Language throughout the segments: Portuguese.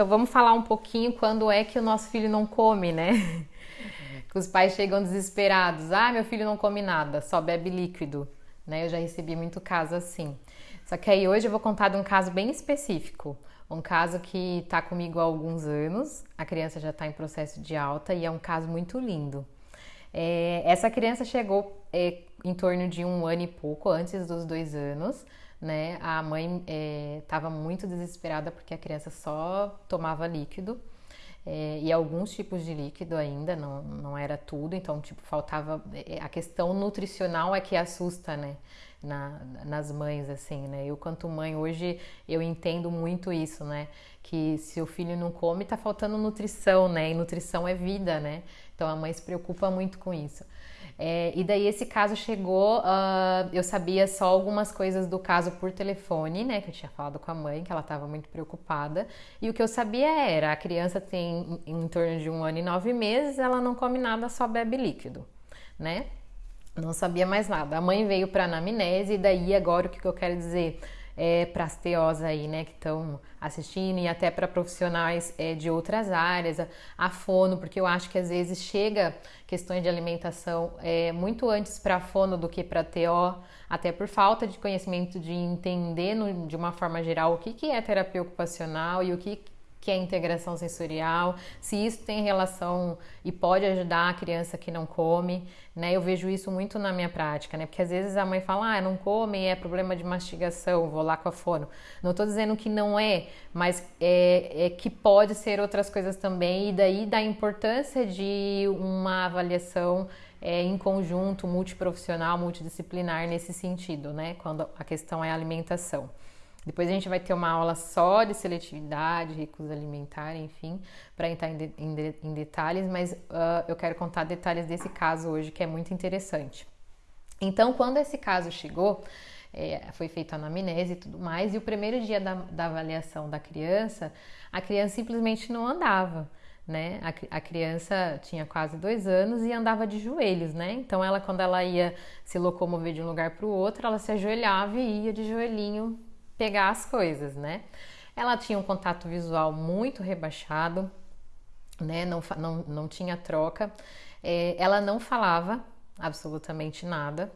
então vamos falar um pouquinho quando é que o nosso filho não come, né? que os pais chegam desesperados. Ah, meu filho não come nada, só bebe líquido. Né? Eu já recebi muito caso assim. Só que aí hoje eu vou contar de um caso bem específico. Um caso que está comigo há alguns anos, a criança já está em processo de alta e é um caso muito lindo. É, essa criança chegou é, em torno de um ano e pouco, antes dos dois anos, né? A mãe estava é, muito desesperada porque a criança só tomava líquido. É, e alguns tipos de líquido ainda, não, não era tudo, então, tipo, faltava. É, a questão nutricional é que assusta, né? Na, nas mães, assim, né? Eu, quanto mãe, hoje eu entendo muito isso, né? Que se o filho não come, tá faltando nutrição, né? E nutrição é vida, né? Então a mãe se preocupa muito com isso. É, e daí esse caso chegou, uh, eu sabia só algumas coisas do caso por telefone, né? Que eu tinha falado com a mãe, que ela estava muito preocupada. E o que eu sabia era, a criança tem em, em torno de um ano e nove meses, ela não come nada, só bebe líquido, né? Não sabia mais nada. A mãe veio para anamnese e daí agora o que, eu quero dizer é, para as TOs aí, né, que estão assistindo e até para profissionais é, de outras áreas, a, a, fono, porque eu acho que às vezes chega questões de alimentação é, muito antes para fono do que para TO, até por falta de conhecimento de entender no, de uma forma geral o que, que é terapia ocupacional e o que que é integração sensorial, se isso tem relação e pode ajudar a criança que não come, né? Eu vejo isso muito na minha prática, né? Porque às vezes a mãe fala, ah, não come, é problema de mastigação, vou lá com a fono. Não estou dizendo que não é, mas é, é, que pode ser outras coisas também, e daí da importância de uma avaliação é, em conjunto, multiprofissional, multidisciplinar nesse sentido, né? Quando a questão é alimentação. Depois a gente vai ter uma aula só de seletividade, recusa alimentar, enfim, para entrar em, de, em, de, em, detalhes, mas uh, eu quero contar detalhes desse caso hoje que é muito interessante. Então, quando esse caso chegou, é, foi feita a anamnese e tudo mais, e o primeiro dia da, da avaliação da criança, a criança simplesmente não andava. Né? A, a, criança tinha quase dois anos e andava de joelhos, né? Então ela, quando ela ia se locomover de um lugar para o outro, ela se ajoelhava e ia de joelhinho pegar as coisas, né? Ela tinha um contato visual muito rebaixado, né? Não, não, não tinha troca. É, ela não falava absolutamente nada.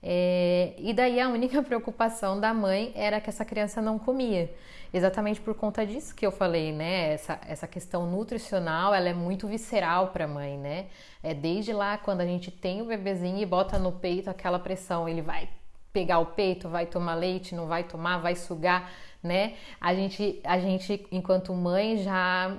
É, e daí a única preocupação da mãe era que essa criança não comia. Exatamente por conta disso que eu falei, né? Essa, essa questão nutricional, ela é muito visceral para a mãe, né? É desde lá quando a gente tem o bebezinho e bota no peito aquela pressão, ele vai pegar o peito, vai tomar leite, não vai tomar, vai sugar, né? A gente, a gente enquanto mãe já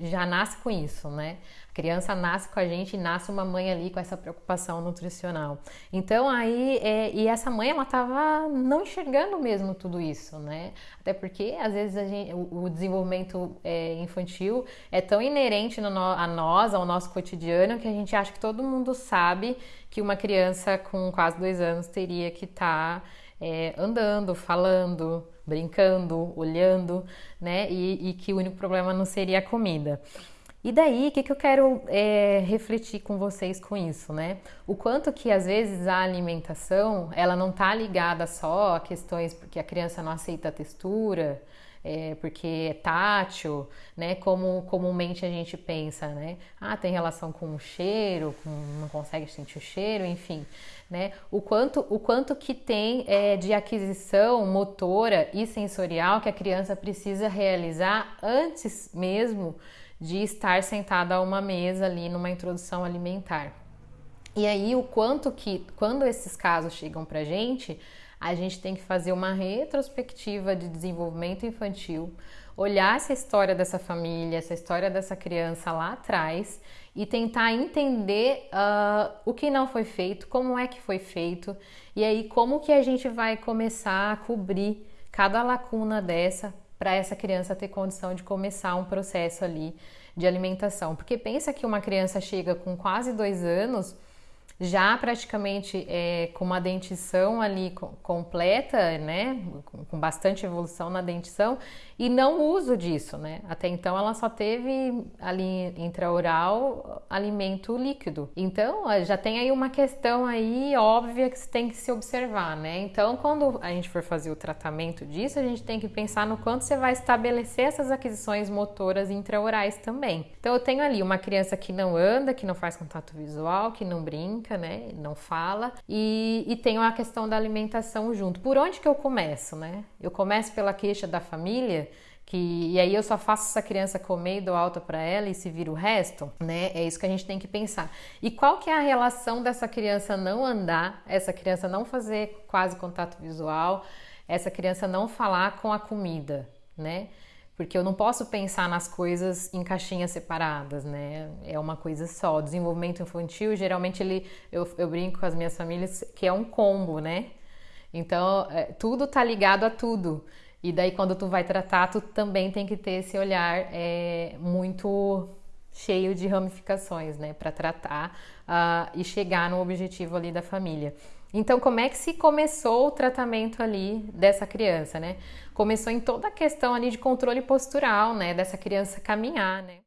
já nasce com isso, né? A criança nasce com a gente e nasce uma mãe ali com essa preocupação nutricional. Então aí é, e essa mãe ela tava não enxergando mesmo tudo isso, né? Até porque às vezes gente, o, o desenvolvimento é, infantil é tão inerente no, a nós, ao nosso cotidiano, que a gente acha que todo mundo sabe que uma criança com quase dois anos teria que estar tá, é, andando, falando, brincando, olhando, né? E, e, que o único problema não seria a comida. E daí, o que, que eu quero é, refletir com vocês com isso, né? O quanto que às vezes a alimentação ela não está ligada só a questões porque a criança não aceita a textura, é, porque é tátil, né? Como comumente a gente pensa, né? Ah, tem relação com o cheiro, com, não consegue sentir o cheiro, enfim, né? O quanto, o quanto que tem é, de aquisição motora e sensorial que a criança precisa realizar antes mesmo de estar sentada a uma mesa ali numa introdução alimentar. E aí o quanto que, quando esses casos chegam pra gente, a gente tem que fazer uma retrospectiva de desenvolvimento infantil, olhar essa história dessa família, essa história dessa criança lá atrás e tentar entender uh, o que não foi feito, como é que foi feito e aí como que a gente vai começar a cobrir cada lacuna dessa para essa criança ter condição de começar um processo ali de alimentação. Porque pensa que uma criança chega com quase dois anos já praticamente é, com uma dentição ali completa, né, com bastante evolução na dentição e não uso disso, né? Até então ela só teve ali intraoral alimento líquido. Então já tem aí uma questão aí óbvia que tem que se observar, né? Então quando a gente for fazer o tratamento disso, a gente tem que pensar no quanto você vai estabelecer essas aquisições motoras intraorais também. Então eu tenho ali uma criança que não anda, que não faz contato visual, que não brinca, né? Não fala e, e tenho a questão da alimentação junto. Por onde que eu começo, né? Eu começo pela queixa da família que e aí eu só faço essa criança comer e dou alta para ela e se vira o resto, né? É isso que a gente tem que pensar. E qual que é a relação dessa criança não andar, essa criança não fazer quase contato visual, essa criança não falar com a comida, né? Porque eu não posso pensar nas coisas em caixinhas separadas, né? É uma coisa só. O desenvolvimento infantil, geralmente ele eu, eu brinco com as minhas famílias que é um combo, né? Então, é, tudo tá ligado a tudo. E daí, quando tu vai tratar, tu também tem que ter esse olhar é, muito cheio de ramificações, né, para tratar uh, e chegar no objetivo ali da família. Então, como é que se começou o tratamento ali dessa criança, né? Começou em toda a questão ali de controle postural, né, dessa criança caminhar, né?